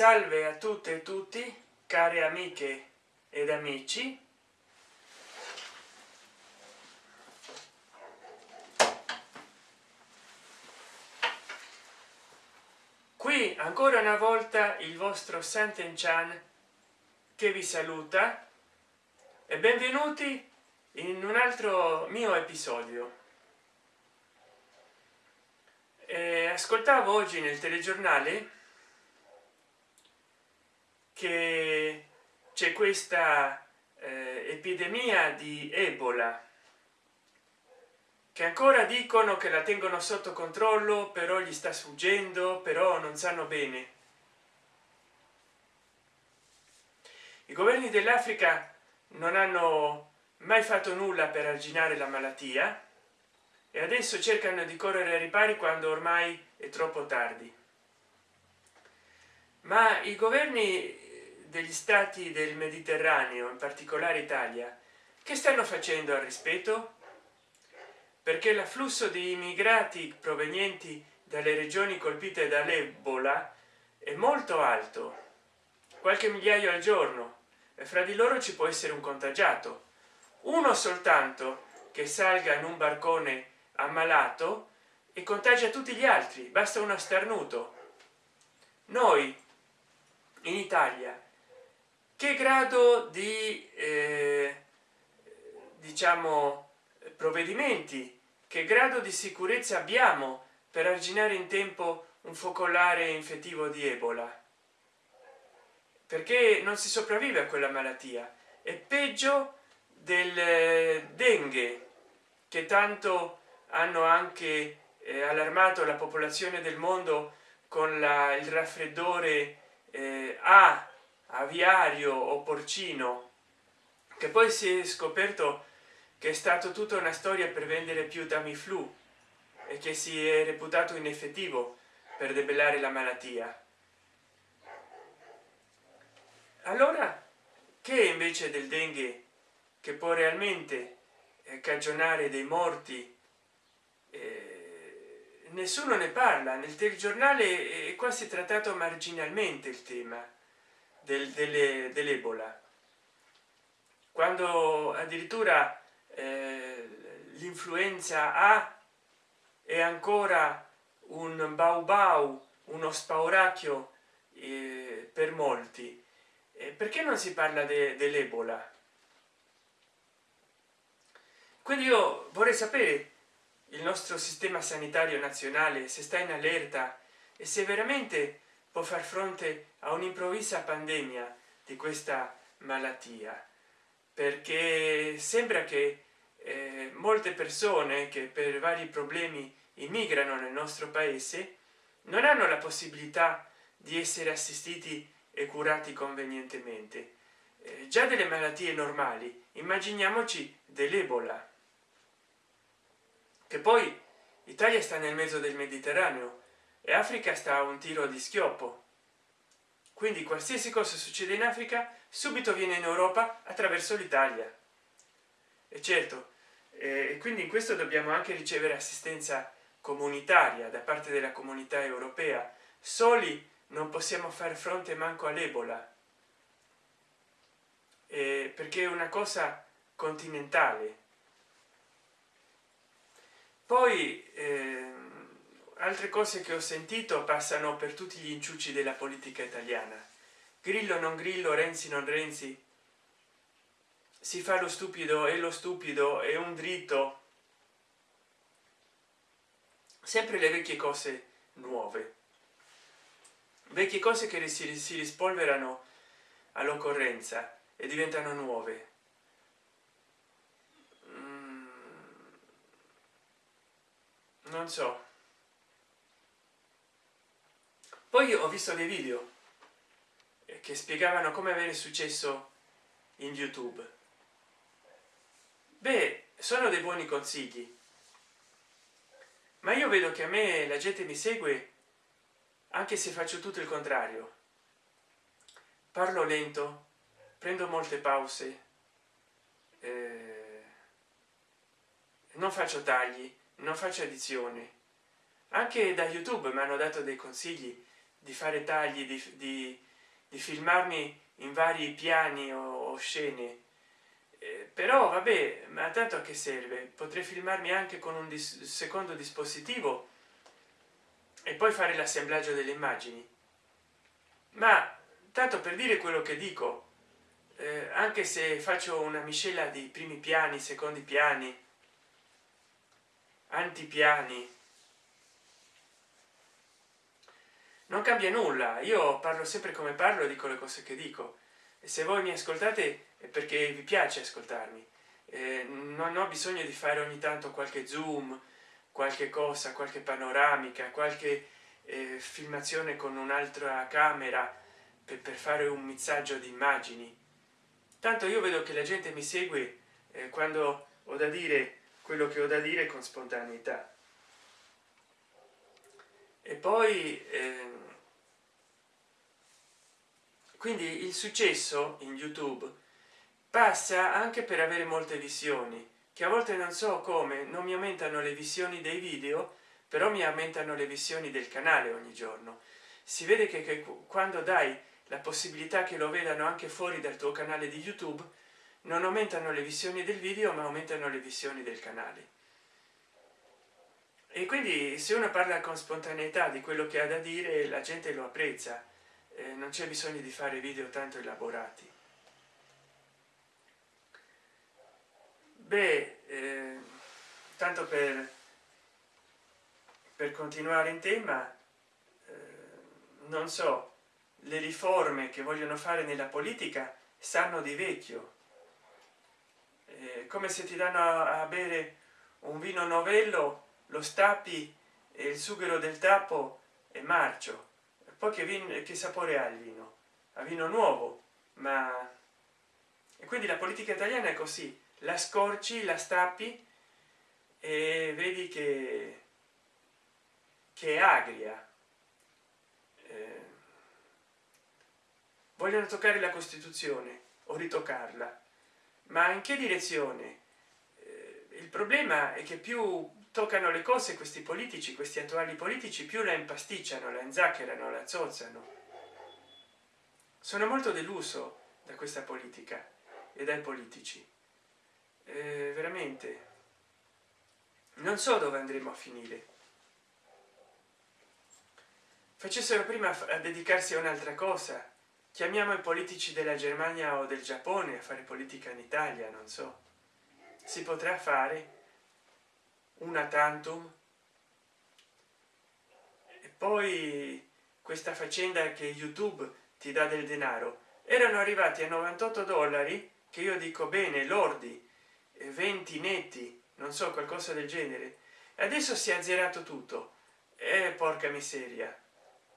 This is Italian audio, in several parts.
salve a tutte e tutti care amiche ed amici. Qui ancora una volta il vostro santen chan che vi saluta e benvenuti in un altro mio episodio. Eh, ascoltavo oggi nel telegiornale che c'è questa eh, epidemia di ebola che ancora dicono che la tengono sotto controllo però gli sta sfuggendo però non sanno bene. I governi dell'africa non hanno mai fatto nulla per arginare la malattia e adesso cercano di correre ai ripari quando ormai è troppo tardi. Ma i governi degli stati del mediterraneo in particolare italia che stanno facendo al rispetto? Perché l'afflusso di immigrati provenienti dalle regioni colpite dall'ebola è molto alto qualche migliaio al giorno e fra di loro ci può essere un contagiato. Uno soltanto che salga in un barcone ammalato e contagia tutti gli altri basta uno starnuto. Noi in italia che grado di eh, diciamo provvedimenti che grado di sicurezza abbiamo per arginare in tempo un focolare infettivo di ebola? Perché non si sopravvive a quella malattia. È peggio del eh, dengue che tanto hanno anche eh, allarmato la popolazione del mondo con la, il raffreddore eh, a aviario o porcino che poi si è scoperto che è stato tutta una storia per vendere più tamiflu e che si è reputato ineffettivo per debellare la malattia. Allora che invece del dengue che può realmente eh, cagionare dei morti? Eh, nessuno ne parla. Nel telegiornale è quasi trattato marginalmente il tema del, delle, dell'ebola. Quando addirittura eh, l'influenza a è ancora un bau bau uno spauracchio eh, per molti. Eh, perché non si parla de, dell'ebola? Quindi io vorrei sapere il nostro sistema sanitario nazionale se sta in allerta e se veramente può far fronte a un'improvvisa pandemia di questa malattia. Perché sembra che eh, molte persone che per vari problemi immigrano nel nostro paese non hanno la possibilità di essere assistiti e curati convenientemente. Eh, già delle malattie normali immaginiamoci dell'ebola. Che poi italia sta nel mezzo del mediterraneo e africa sta a un tiro di schioppo. Quindi qualsiasi cosa succede in africa subito viene in europa attraverso l'italia. E certo e quindi in questo dobbiamo anche ricevere assistenza comunitaria da parte della comunità europea. Soli non possiamo fare fronte manco all'ebola. Eh, perché è una cosa continentale. Poi eh, altre cose che ho sentito passano per tutti gli inciuci della politica italiana. Grillo non grillo renzi non renzi. Si fa lo stupido e lo stupido è un dritto. Sempre le vecchie cose nuove. Vecchie cose che si, si rispolverano all'occorrenza e diventano nuove. Mm, non so poi ho visto dei video che spiegavano come avere successo in youtube. Beh sono dei buoni consigli ma io vedo che a me la gente mi segue anche se faccio tutto il contrario. Parlo lento prendo molte pause eh, non faccio tagli non faccio addizione anche da youtube mi hanno dato dei consigli di fare tagli di, di di filmarmi in vari piani o, scene. Eh, però vabbè ma tanto a che serve? Potrei filmarmi anche con un dis secondo dispositivo e poi fare l'assemblaggio delle immagini. Ma tanto per dire quello che dico eh, anche se faccio una miscela di primi piani secondi piani antipiani non cambia nulla. Io parlo sempre come parlo dico le cose che dico. E se voi mi ascoltate è perché vi piace ascoltarmi. Eh, non ho bisogno di fare ogni tanto qualche zoom qualche cosa qualche panoramica qualche eh, filmazione con un'altra camera per, per, fare un mixaggio di immagini. Tanto io vedo che la gente mi segue eh, quando ho da dire quello che ho da dire con spontaneità. E poi eh, quindi il successo in youtube passa anche per avere molte visioni che a volte non so come non mi aumentano le visioni dei video però mi aumentano le visioni del canale ogni giorno. Si vede che, che quando dai la possibilità che lo vedano anche fuori dal tuo canale di youtube non aumentano le visioni del video ma aumentano le visioni del canale. E quindi se uno parla con spontaneità di quello che ha da dire la gente lo apprezza eh, non c'è bisogno di fare video tanto elaborati. Beh eh, tanto per per continuare in tema eh, non so le riforme che vogliono fare nella politica sanno di vecchio. Eh, come se ti danno a, a bere un vino novello lo stappi e il sughero del tappo è marcio poi che, vino, che sapore ha il vino? A vino nuovo ma e quindi la politica italiana è così. La scorci la stappi e vedi che che è agria. Eh, vogliono toccare la costituzione o ritoccarla. Ma in che direzione? Eh, il problema è che più toccano le cose questi politici questi attuali politici più la impasticciano la inzaccherano la zozzano. Sono molto deluso da questa politica e dai politici. Eh, veramente. Non so dove andremo a finire. Facessero prima a dedicarsi a un'altra cosa. Chiamiamo i politici della germania o del giappone a fare politica in italia non so. Si potrà fare una tantum. E poi questa faccenda che youtube ti dà del denaro. Erano arrivati a 98 dollari che io dico bene lordi 20 netti non so qualcosa del genere. Adesso si è azzerato tutto. E eh, porca miseria.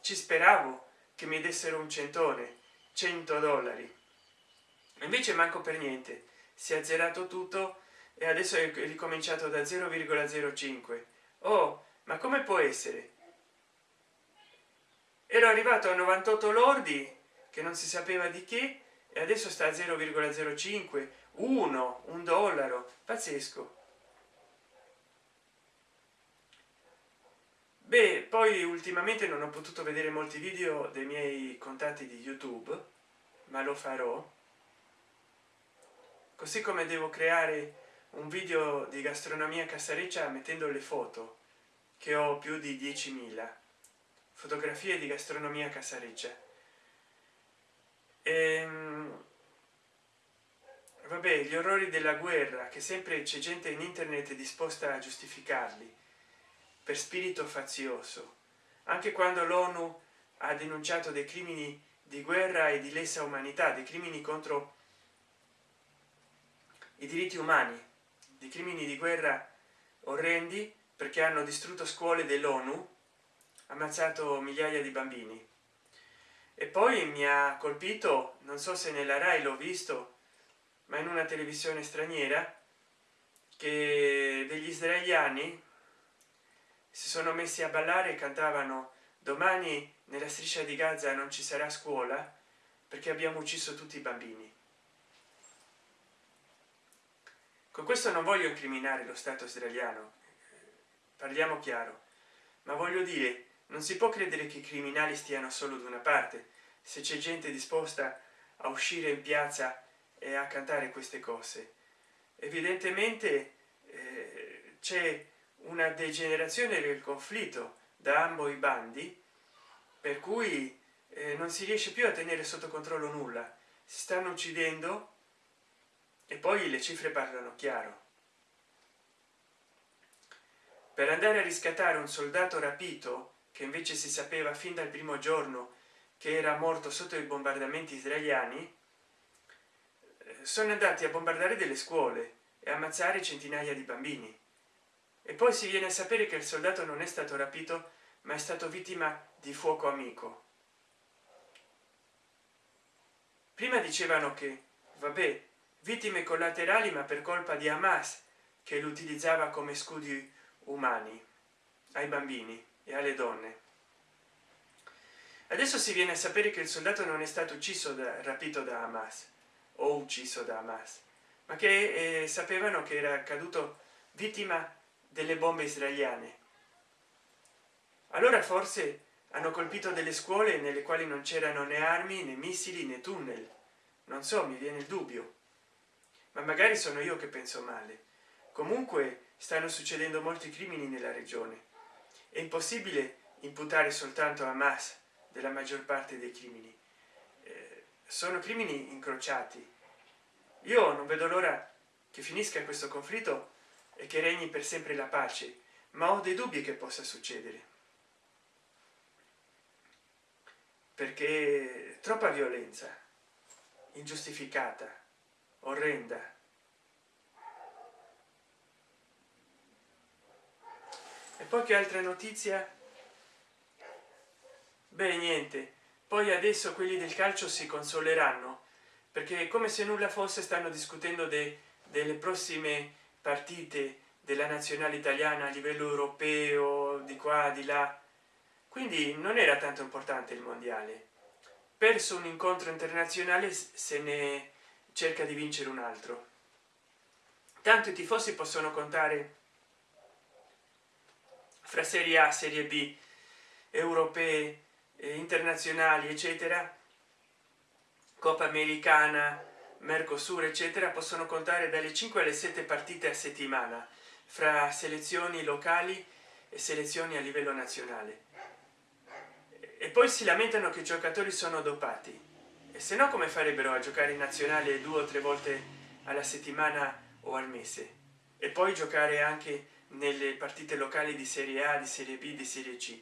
Ci speravo che mi dessero un centone 100 dollari. Invece manco per niente. Si è azzerato tutto e adesso è ricominciato da 0,05 oh ma come può essere? Ero arrivato a 98 lordi che non si sapeva di che e adesso sta a 0,05 1 un dollaro. Pazzesco. Beh poi ultimamente non ho potuto vedere molti video dei miei contatti di youtube ma lo farò. Così come devo creare un video di gastronomia casareccia mettendo le foto che ho più di 10.000 fotografie di gastronomia casareccia. Ehm, vabbè gli orrori della guerra che sempre c'è gente in internet disposta a giustificarli per spirito fazioso. Anche quando l'onu ha denunciato dei crimini di guerra e di lesa umanità dei crimini contro i diritti umani di crimini di guerra orrendi perché hanno distrutto scuole dell'onu ammazzato migliaia di bambini. E poi mi ha colpito non so se nella rai l'ho visto ma in una televisione straniera che degli israeliani si sono messi a ballare e cantavano domani nella striscia di gaza non ci sarà scuola perché abbiamo ucciso tutti i bambini con questo non voglio incriminare lo stato israeliano. Parliamo chiaro. Ma voglio dire non si può credere che i criminali stiano solo da una parte se c'è gente disposta a uscire in piazza e a cantare queste cose. Evidentemente eh, c'è una degenerazione del conflitto da ambo i bandi per cui eh, non si riesce più a tenere sotto controllo nulla. Si stanno uccidendo e poi le cifre parlano chiaro. Per andare a riscattare un soldato rapito che invece si sapeva fin dal primo giorno che era morto sotto i bombardamenti israeliani eh, sono andati a bombardare delle scuole e ammazzare centinaia di bambini. E poi si viene a sapere che il soldato non è stato rapito ma è stato vittima di fuoco amico. Prima dicevano che vabbè vittime collaterali ma per colpa di hamas che lo utilizzava come scudi umani ai bambini e alle donne. Adesso si viene a sapere che il soldato non è stato ucciso da rapito da hamas o ucciso da hamas ma che eh, sapevano che era caduto vittima delle bombe israeliane. Allora forse hanno colpito delle scuole nelle quali non c'erano né armi né missili né tunnel. Non so mi viene il dubbio ma magari sono io che penso male. Comunque stanno succedendo molti crimini nella regione. È impossibile imputare soltanto a Hamas della maggior parte dei crimini. Eh, sono crimini incrociati. Io non vedo l'ora che finisca questo conflitto e che regni per sempre la pace ma ho dei dubbi che possa succedere. Perché troppa violenza ingiustificata orrenda. E poi che altra notizia? Beh niente. Poi adesso quelli del calcio si consoleranno perché come se nulla fosse stanno discutendo de, delle prossime partite della nazionale italiana a livello europeo di qua di là. Quindi non era tanto importante il mondiale. Perso un incontro internazionale se ne cerca di vincere un altro. Tanto i tifosi possono contare fra serie a serie b europee eh, internazionali eccetera. Coppa americana mercosur eccetera possono contare dalle 5 alle 7 partite a settimana fra selezioni locali e selezioni a livello nazionale. E poi si lamentano che i giocatori sono dopati e se no come farebbero a giocare in nazionale due o tre volte alla settimana o al mese? E poi giocare anche nelle partite locali di serie a di serie b di serie c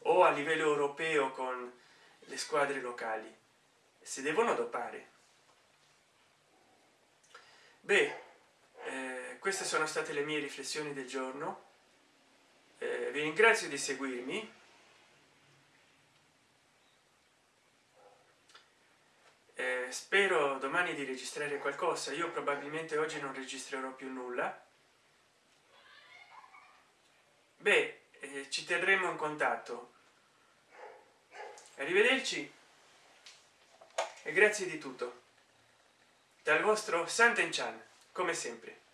o a livello europeo con le squadre locali si devono dopare. Beh eh, queste sono state le mie riflessioni del giorno. Eh, vi ringrazio di seguirmi eh, spero domani di registrare qualcosa. Io probabilmente oggi non registrerò più nulla. Beh eh, ci terremo in contatto. Arrivederci. E grazie di tutto. Dal vostro Santen Chan come sempre